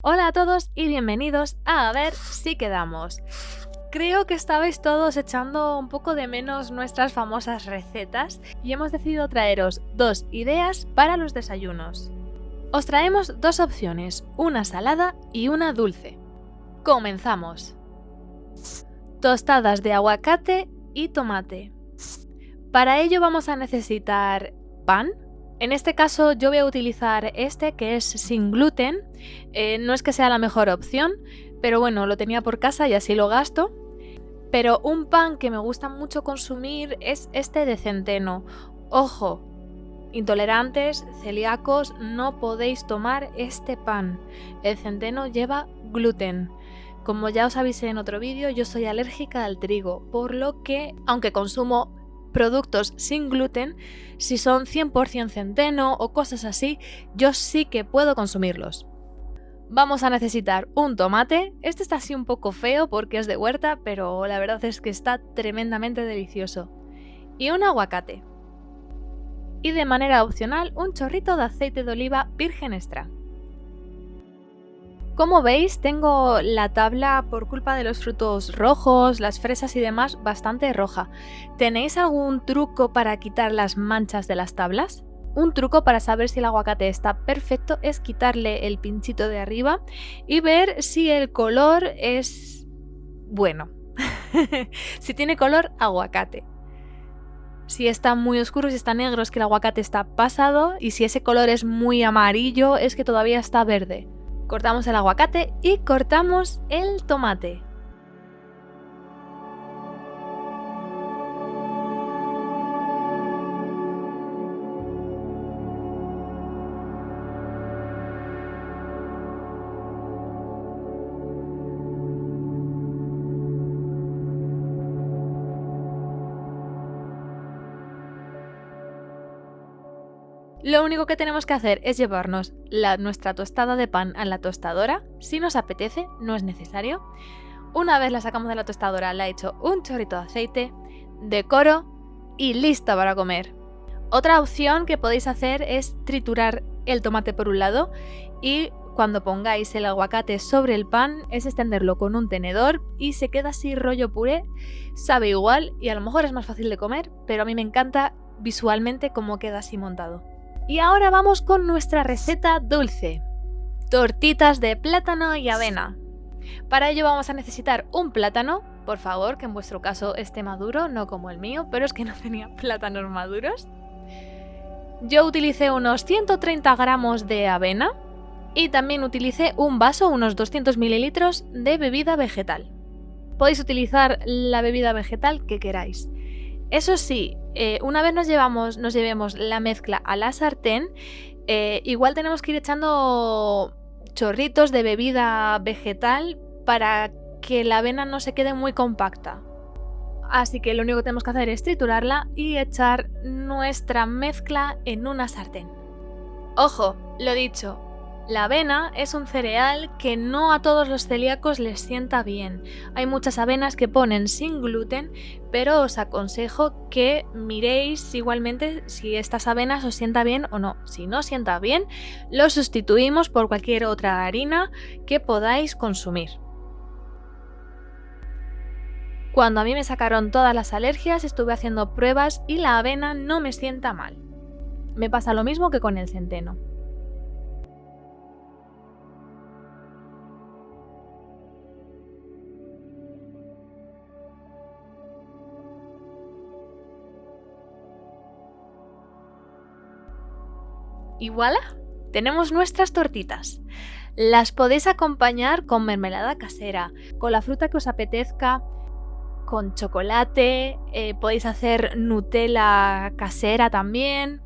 Hola a todos y bienvenidos a A ver si quedamos. Creo que estabais todos echando un poco de menos nuestras famosas recetas y hemos decidido traeros dos ideas para los desayunos. Os traemos dos opciones, una salada y una dulce. Comenzamos. Tostadas de aguacate y tomate. Para ello vamos a necesitar pan, en este caso yo voy a utilizar este que es sin gluten, eh, no es que sea la mejor opción, pero bueno, lo tenía por casa y así lo gasto. Pero un pan que me gusta mucho consumir es este de centeno. Ojo, intolerantes, celíacos, no podéis tomar este pan. El centeno lleva gluten. Como ya os avisé en otro vídeo, yo soy alérgica al trigo, por lo que, aunque consumo productos sin gluten, si son 100% centeno o cosas así, yo sí que puedo consumirlos. Vamos a necesitar un tomate, este está así un poco feo porque es de huerta, pero la verdad es que está tremendamente delicioso. Y un aguacate. Y de manera opcional un chorrito de aceite de oliva virgen extra. Como veis, tengo la tabla por culpa de los frutos rojos, las fresas y demás bastante roja. ¿Tenéis algún truco para quitar las manchas de las tablas? Un truco para saber si el aguacate está perfecto es quitarle el pinchito de arriba y ver si el color es bueno. si tiene color, aguacate. Si está muy oscuro, si está negro, es que el aguacate está pasado y si ese color es muy amarillo, es que todavía está verde. Cortamos el aguacate y cortamos el tomate. Lo único que tenemos que hacer es llevarnos nuestra tostada de pan a la tostadora, si nos apetece, no es necesario. Una vez la sacamos de la tostadora, la he hecho un chorrito de aceite, decoro y lista para comer. Otra opción que podéis hacer es triturar el tomate por un lado y cuando pongáis el aguacate sobre el pan es extenderlo con un tenedor y se queda así rollo puré, sabe igual y a lo mejor es más fácil de comer, pero a mí me encanta visualmente cómo queda así montado. Y ahora vamos con nuestra receta dulce. Tortitas de plátano y avena. Para ello vamos a necesitar un plátano, por favor, que en vuestro caso esté maduro, no como el mío, pero es que no tenía plátanos maduros. Yo utilicé unos 130 gramos de avena y también utilicé un vaso, unos 200 mililitros de bebida vegetal. Podéis utilizar la bebida vegetal que queráis. Eso sí, eh, una vez nos, llevamos, nos llevemos la mezcla a la sartén, eh, igual tenemos que ir echando chorritos de bebida vegetal para que la avena no se quede muy compacta. Así que lo único que tenemos que hacer es triturarla y echar nuestra mezcla en una sartén. Ojo, lo dicho, la avena es un cereal que no a todos los celíacos les sienta bien. Hay muchas avenas que ponen sin gluten, pero os aconsejo que miréis igualmente si estas avenas os sienta bien o no. Si no sienta bien, lo sustituimos por cualquier otra harina que podáis consumir. Cuando a mí me sacaron todas las alergias estuve haciendo pruebas y la avena no me sienta mal. Me pasa lo mismo que con el centeno. Y voilà, tenemos nuestras tortitas. Las podéis acompañar con mermelada casera, con la fruta que os apetezca, con chocolate, eh, podéis hacer Nutella casera también.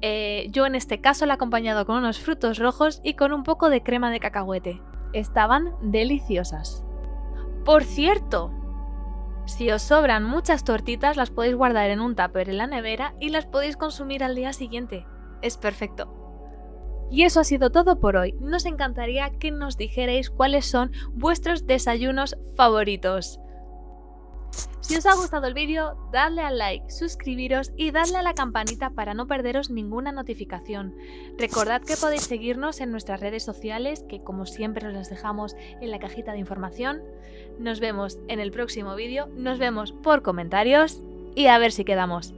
Eh, yo en este caso la he acompañado con unos frutos rojos y con un poco de crema de cacahuete. Estaban deliciosas. Por cierto, si os sobran muchas tortitas las podéis guardar en un tupper en la nevera y las podéis consumir al día siguiente es perfecto. Y eso ha sido todo por hoy. Nos encantaría que nos dijerais cuáles son vuestros desayunos favoritos. Si os ha gustado el vídeo, dadle al like, suscribiros y dadle a la campanita para no perderos ninguna notificación. Recordad que podéis seguirnos en nuestras redes sociales, que como siempre os las dejamos en la cajita de información. Nos vemos en el próximo vídeo, nos vemos por comentarios y a ver si quedamos.